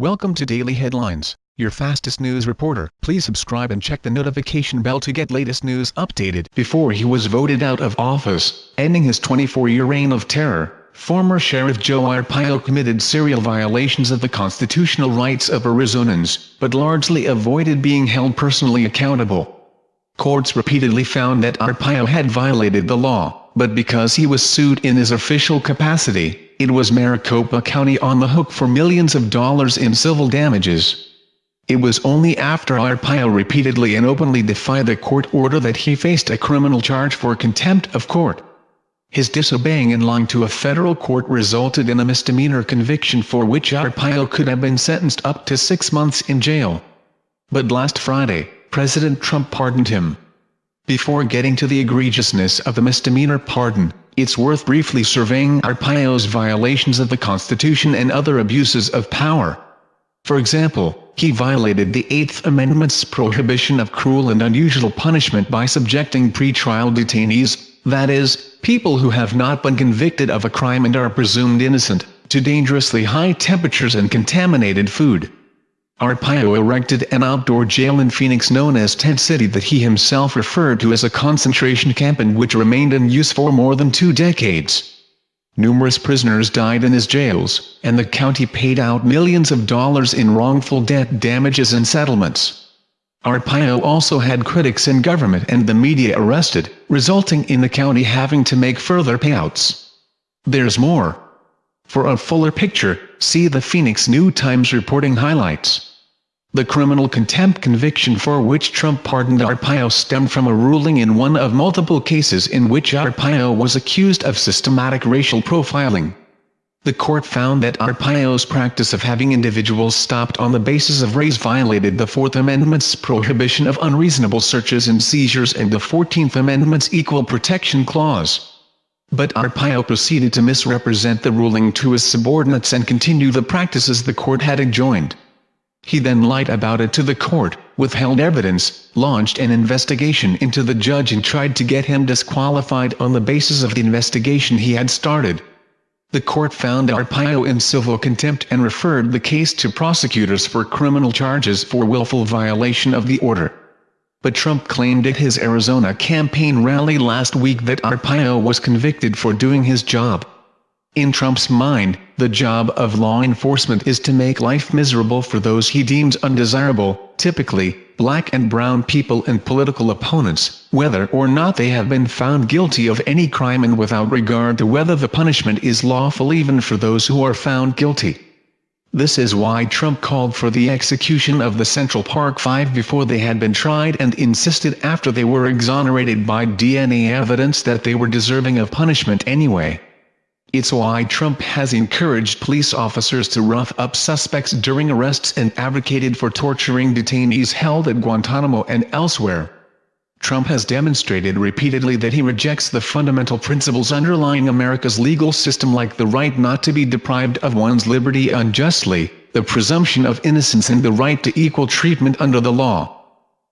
Welcome to Daily Headlines, your fastest news reporter. Please subscribe and check the notification bell to get latest news updated. Before he was voted out of office, ending his 24-year reign of terror, former Sheriff Joe Arpaio committed serial violations of the constitutional rights of Arizonans, but largely avoided being held personally accountable. Courts repeatedly found that Arpaio had violated the law, but because he was sued in his official capacity, it was Maricopa County on the hook for millions of dollars in civil damages. It was only after Arpaio repeatedly and openly defied the court order that he faced a criminal charge for contempt of court. His disobeying in line to a federal court resulted in a misdemeanor conviction for which Arpaio could have been sentenced up to six months in jail. But last Friday, President Trump pardoned him. Before getting to the egregiousness of the misdemeanor pardon, it's worth briefly surveying Arpaio's violations of the Constitution and other abuses of power. For example, he violated the Eighth Amendment's prohibition of cruel and unusual punishment by subjecting pretrial detainees, that is, people who have not been convicted of a crime and are presumed innocent, to dangerously high temperatures and contaminated food. Arpaio erected an outdoor jail in Phoenix known as Tent City that he himself referred to as a concentration camp and which remained in use for more than two decades. Numerous prisoners died in his jails, and the county paid out millions of dollars in wrongful debt damages and settlements. Arpaio also had critics in government and the media arrested, resulting in the county having to make further payouts. There's more. For a fuller picture, see the Phoenix New Times reporting highlights. The criminal contempt conviction for which Trump pardoned Arpaio stemmed from a ruling in one of multiple cases in which Arpaio was accused of systematic racial profiling. The court found that Arpaio's practice of having individuals stopped on the basis of race violated the Fourth Amendment's prohibition of unreasonable searches and seizures and the Fourteenth Amendment's Equal Protection Clause. But Arpaio proceeded to misrepresent the ruling to his subordinates and continue the practices the court had enjoined. He then lied about it to the court, withheld evidence, launched an investigation into the judge and tried to get him disqualified on the basis of the investigation he had started. The court found Arpaio in civil contempt and referred the case to prosecutors for criminal charges for willful violation of the order. But Trump claimed at his Arizona campaign rally last week that Arpaio was convicted for doing his job. In Trump's mind, the job of law enforcement is to make life miserable for those he deems undesirable, typically, black and brown people and political opponents, whether or not they have been found guilty of any crime and without regard to whether the punishment is lawful even for those who are found guilty. This is why Trump called for the execution of the Central Park Five before they had been tried and insisted after they were exonerated by DNA evidence that they were deserving of punishment anyway. It's why Trump has encouraged police officers to rough up suspects during arrests and advocated for torturing detainees held at Guantanamo and elsewhere. Trump has demonstrated repeatedly that he rejects the fundamental principles underlying America's legal system like the right not to be deprived of one's liberty unjustly, the presumption of innocence and the right to equal treatment under the law.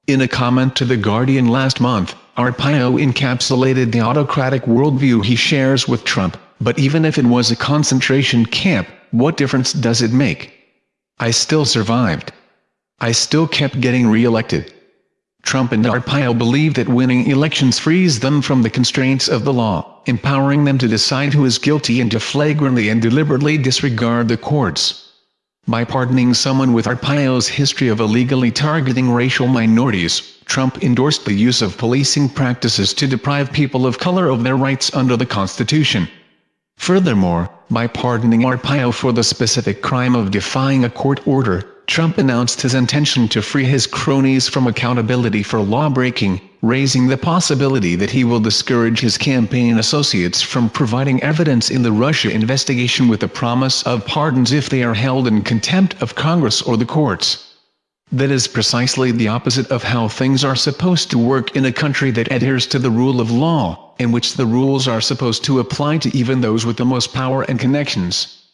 In a comment to The Guardian last month, Arpaio encapsulated the autocratic worldview he shares with Trump. But even if it was a concentration camp, what difference does it make? I still survived. I still kept getting re-elected. Trump and Arpaio believe that winning elections frees them from the constraints of the law, empowering them to decide who is guilty and to flagrantly and deliberately disregard the courts. By pardoning someone with Arpaio's history of illegally targeting racial minorities, Trump endorsed the use of policing practices to deprive people of color of their rights under the Constitution. Furthermore, by pardoning Arpaio for the specific crime of defying a court order, Trump announced his intention to free his cronies from accountability for lawbreaking, raising the possibility that he will discourage his campaign associates from providing evidence in the Russia investigation with the promise of pardons if they are held in contempt of Congress or the courts. That is precisely the opposite of how things are supposed to work in a country that adheres to the rule of law, in which the rules are supposed to apply to even those with the most power and connections.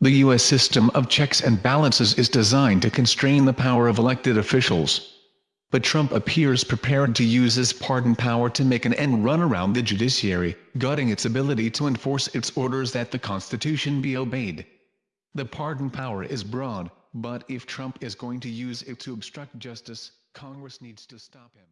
The U.S. system of checks and balances is designed to constrain the power of elected officials. But Trump appears prepared to use his pardon power to make an end run around the judiciary, gutting its ability to enforce its orders that the Constitution be obeyed. The pardon power is broad, but if Trump is going to use it to obstruct justice, Congress needs to stop him.